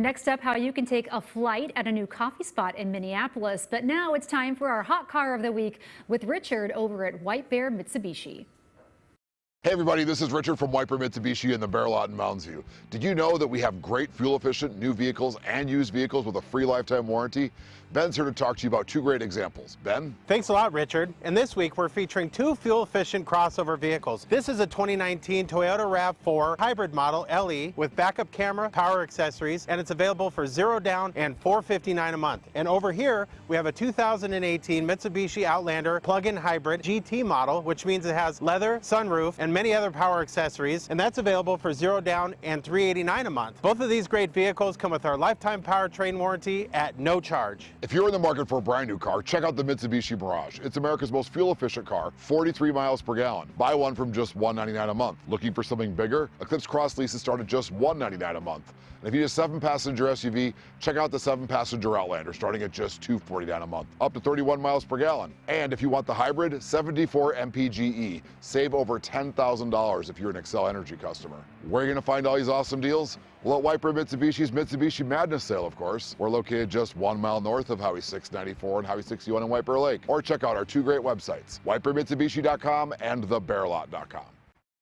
Next up, how you can take a flight at a new coffee spot in Minneapolis. But now it's time for our hot car of the week with Richard over at White Bear Mitsubishi. Hey everybody, this is Richard from White Bear Mitsubishi in the Bear Lot in Mounds View. Did you know that we have great fuel efficient new vehicles and used vehicles with a free lifetime warranty? Ben's here to talk to you about two great examples. Ben? Thanks a lot, Richard. And this week we're featuring two fuel efficient crossover vehicles. This is a 2019 Toyota RAV4 hybrid model LE with backup camera, power accessories, and it's available for zero down and 459 a month. And over here we have a 2018 Mitsubishi Outlander plug-in hybrid GT model, which means it has leather, sunroof, and and many other power accessories, and that's available for zero down and 389 a month. Both of these great vehicles come with our lifetime powertrain warranty at no charge. If you're in the market for a brand new car, check out the Mitsubishi Mirage. It's America's most fuel efficient car, 43 miles per gallon. Buy one from just 199 a month. Looking for something bigger? Eclipse Cross leases start at just 199 a month. And if you need a seven passenger SUV, check out the seven passenger Outlander starting at just 249 a month, up to 31 miles per gallon. And if you want the hybrid, 74 MPGE, save over 10,000 $1,000 if you're an Xcel Energy customer. Where are you going to find all these awesome deals? Well, at Bear Mitsubishi's Mitsubishi Madness sale, of course. We're located just one mile north of Highway 694 and Highway 61 in Bear Lake. Or check out our two great websites, whitebearmitsubishi.com and thebearlot.com.